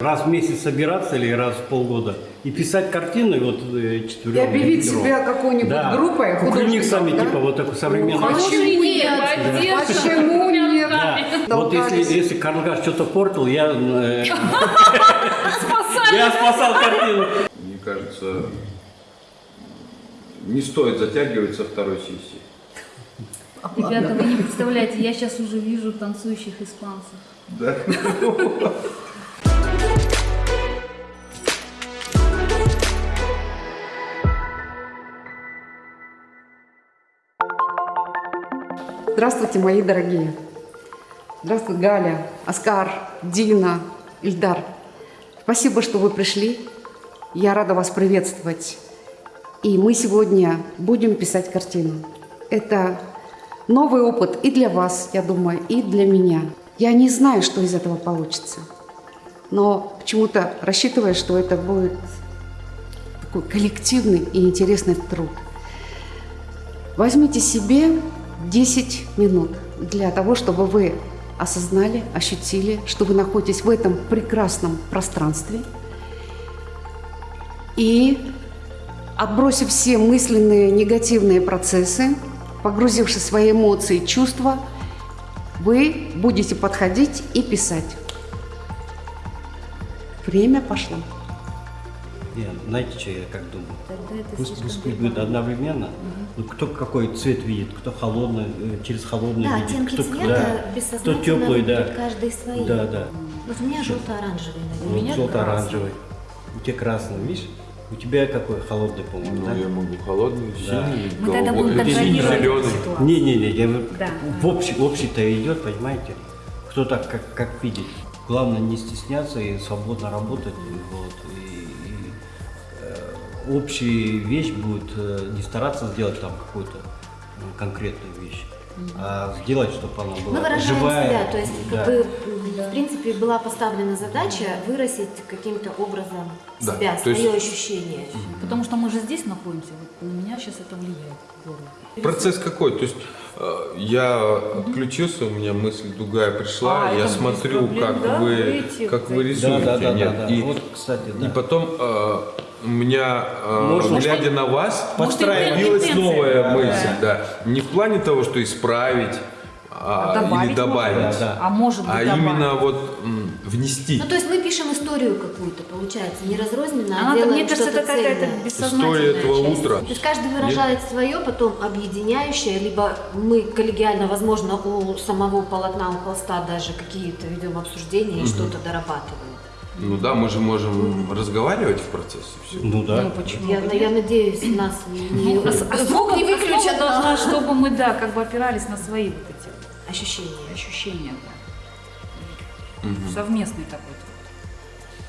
Раз в месяц собираться или раз в полгода и писать картины вот э, четвером. И объявить пятером. себя какой-нибудь да. группой Кукрыник художников, сами да? типа вот такой современный. Ну, Почему нет? Почему нет? Да. Вот если, если Карнгаш что-то портил, я, э, я спасал картину. Мне кажется, не стоит затягивать со второй сессии. Ребята, вы не представляете, я сейчас уже вижу танцующих испанцев. Да? Здравствуйте, мои дорогие. Здравствуй, Галя, Оскар, Дина, Ильдар. Спасибо, что вы пришли. Я рада вас приветствовать. И мы сегодня будем писать картину. Это новый опыт и для вас, я думаю, и для меня. Я не знаю, что из этого получится. Но почему-то рассчитываю, что это будет такой коллективный и интересный труд. Возьмите себе 10 минут для того, чтобы вы осознали, ощутили, что вы находитесь в этом прекрасном пространстве. И отбросив все мысленные негативные процессы, погрузившись в свои эмоции чувства, вы будете подходить и писать. Время пошло. Не, знаете, что я как думаю? Тогда это Пусть, будет одновременно. Ну, кто какой цвет видит, кто холодный, э, через холодный Да, видит, оттенки кто, цвета да, кто теплый, да. каждый свои. Да, да. Вот у меня желто-оранжевый, Вот наверное. желто-оранжевый. У тебя красный, видишь? У тебя какой холодный, по-моему, да? Ну, я могу холодный, Да. синий, Мы тогда будем зеленый. Не-не-не, я Да. в общий, общий-то идет, понимаете? Кто так, как, как видит. Главное не стесняться и свободно работать. Вот, и, общая вещь будет э, не стараться сделать там какую-то э, конкретную вещь, а сделать, чтобы она была Мы выражаем живая. себя, то есть, да. как бы, м, в принципе, была поставлена задача выразить каким-то образом Да, себя, то есть- свое ощущение. Потому что мы же здесь находимся, вот на меня сейчас это влияет. Процесс какой? То есть э, я отключился, у меня мысль другая пришла, А, я смотрю, проблем, как да, вы, выйти, как вы зайти. рисуете. Да, да, да, нет? да, да. И, Вот, кстати, да. и потом э, у меня, э, Можно глядя на вас, появилась новая Да, мысль. Да. Не в плане того, что исправить а, А добавить или добавить, можно. Да, да. А может быть а добавить. именно вот м, внести. Ну, то есть мы пишем историю какую-то, получается, не разрозненно, а Она, делаем мне кажется, что-то это какая-то цельное. бессознательная История этого часть. утра. То есть каждый выражает свое, потом объединяющее, либо мы коллегиально, возможно, у самого полотна, у холста даже какие-то ведем обсуждения и что-то дорабатываем. Ну да, мы же можем разговаривать в процессе. Все. Ну да. Ну, почему? Я, я надеюсь, нас не, Ну, звук не основа выключат должна, чтобы мы, да, как бы опирались на свои вот эти вот ощущения. ощущения, да. Совместный такой труд.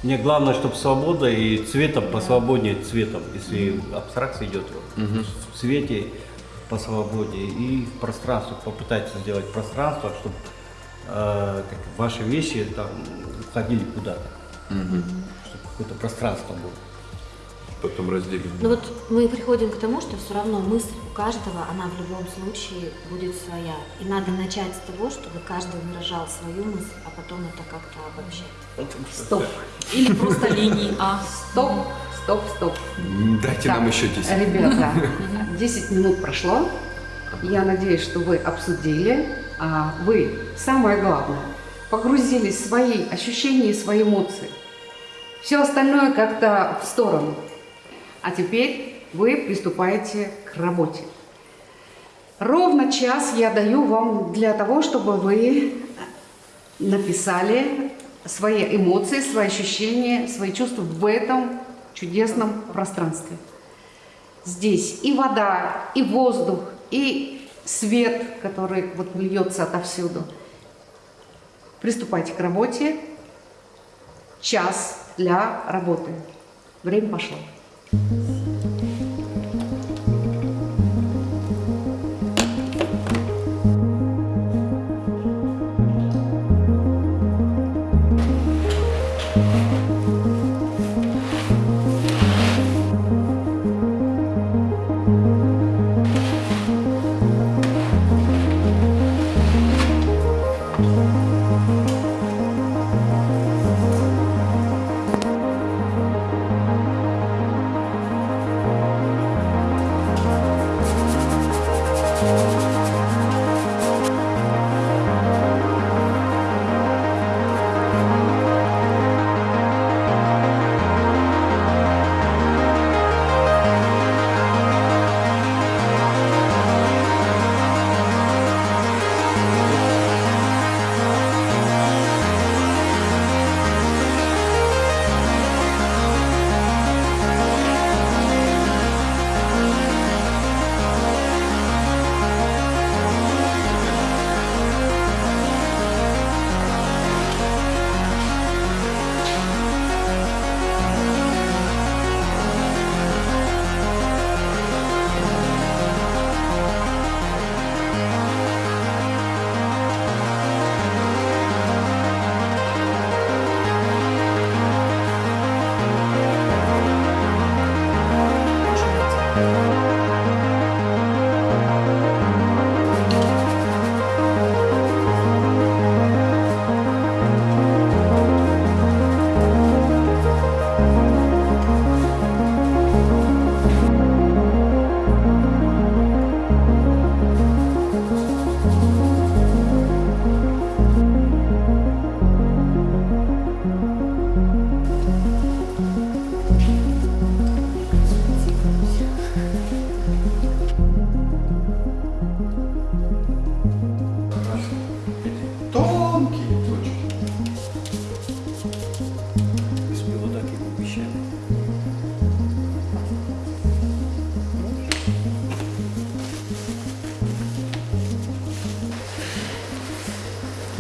Мне главное, чтобы свобода и цветом посвободнее цветом, если абстракция идет в цвете по свободе и в пространстве попытаться сделать пространство, чтобы э, как ваши вещи там уходили куда-то, чтобы какое-то пространство было. Потом разделим. Но вот мы приходим к тому, что все равно мысль у каждого, она в любом случае будет своя. И надо начать с того, чтобы каждый выражал свою мысль, а потом это как-то обобщать. Стоп, Или просто линии А. стоп, стоп, стоп. Дайте Так, нам еще 10. Ребята, 10 минут прошло. Я надеюсь, что вы обсудили, а вы, самое главное, погрузились в свои ощущения и свои эмоции. Все остальное как-то в сторону. А теперь вы приступаете к работе. Ровно час я даю вам для того, чтобы вы написали свои эмоции, свои ощущения, свои чувства в этом чудесном пространстве. Здесь и вода, и воздух, и свет, который вот льется отовсюду. Приступайте к работе. Час для работы. Время пошло. Mm-hmm.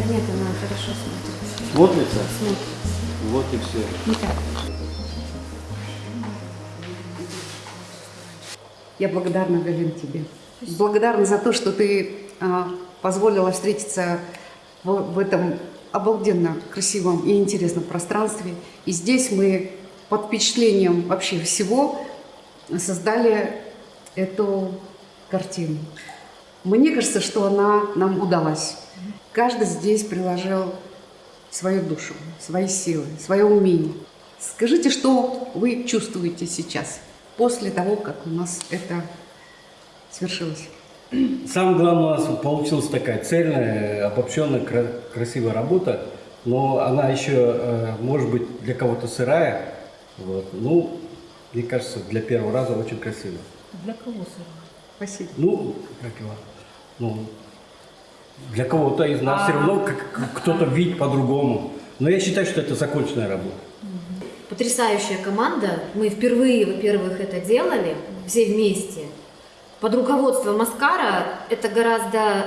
Нет, она хорошо смотрится. Смотрится? Смотрится. Вот и все. Итак. Я благодарна, Галин, тебе. Благодарна за то, что ты а, позволила встретиться в, в этом обалденно красивом и интересном пространстве. И здесь мы под впечатлением вообще всего создали эту картину. Мне кажется, что она нам удалась. Каждый здесь приложил свою душу, свои силы, свое умение. Скажите, что вы чувствуете сейчас, после того, как у нас это свершилось? Самое главное, у нас получилась такая цельная, обобщенная, кра- красивая работа, но она еще, э, может быть, для кого-то сырая. Вот. Ну, мне кажется, для первого раза очень красиво. Для кого сырое? Спасибо. Ну, как его, ну, для кого-то из нас все равно кто-то видит по-другому. Но я считаю, что это законченная работа. Потрясающая команда. Мы впервые, во-первых, это делали все вместе. Под руководством Маскара это гораздо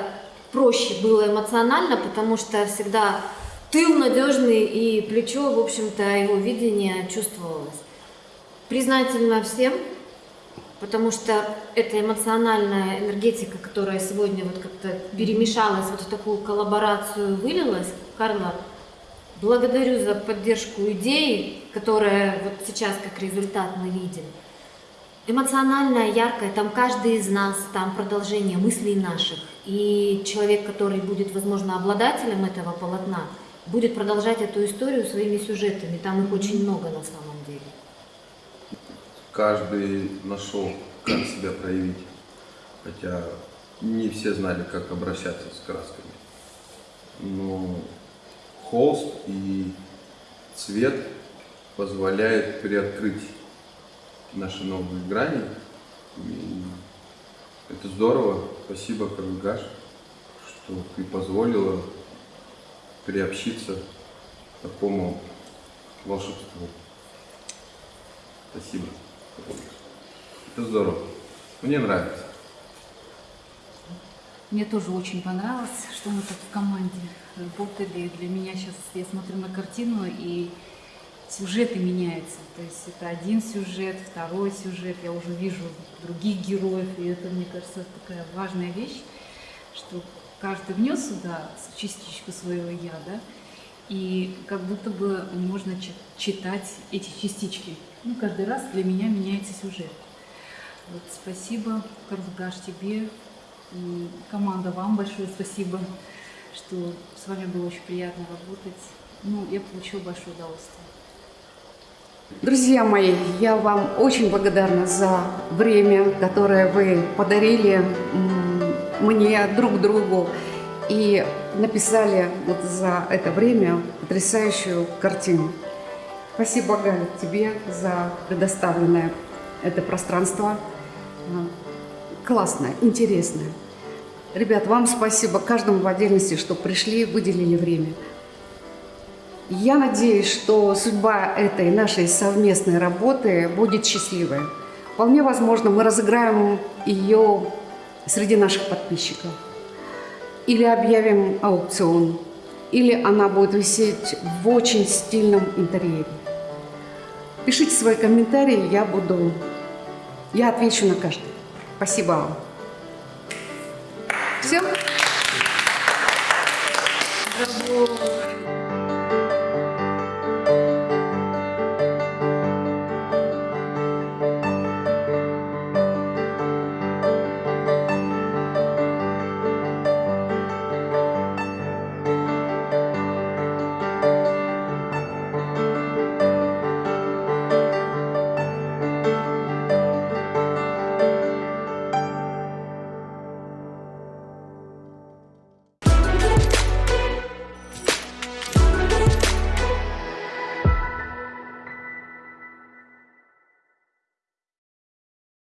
проще было эмоционально, потому что всегда тыл надежный и плечо, в общем-то, его видение чувствовалось. Признательна всем, потому что эта эмоциональная энергетика, которая сегодня вот как-то перемешалась, вот в такую коллаборацию вылилась. Карла, благодарю за поддержку идеи, которая вот сейчас как результат мы видим. Эмоциональная, яркая, там каждый из нас, там продолжение мыслей наших. И человек, который будет, возможно, обладателем этого полотна, будет продолжать эту историю своими сюжетами. Там их очень много на самом деле. Каждый нашел, как себя проявить. Хотя не все знали, как обращаться с красками. Но холст и цвет позволяет приоткрыть наши новые грани. И это здорово. Спасибо, Каргаш, что ты позволила приобщиться к такому волшебству. Спасибо. Это здорово. Мне нравится. Мне тоже очень понравилось, что мы так в команде работали. Для меня сейчас я смотрю на картину и сюжеты меняются. То есть это один сюжет, второй сюжет. Я уже вижу других героев, и это, мне кажется, такая важная вещь, что каждый внес сюда частичку своего я, да, и как будто бы можно чи- читать эти частички. Ну, каждый раз для меня меняется сюжет. Вот, спасибо, Карлгаш, тебе. И команда, вам большое спасибо, что с вами было очень приятно работать. Ну, я получила большое удовольствие. Друзья мои, я вам очень благодарна за время, которое вы подарили мне друг другу и написали вот за это время потрясающую картину. Спасибо, Галя, тебе за предоставленное это пространство. А, Классное, интересное. Ребят, вам спасибо каждому в отдельности, что пришли, выделили время. Я надеюсь, что судьба этой нашей совместной работы будет счастливой. Вполне возможно, мы разыграем ее среди наших подписчиков. Или объявим аукцион. Или она будет висеть в очень стильном интерьере. Пишите свои комментарии, я буду... Я отвечу на каждый. Спасибо вам. Все? Браво!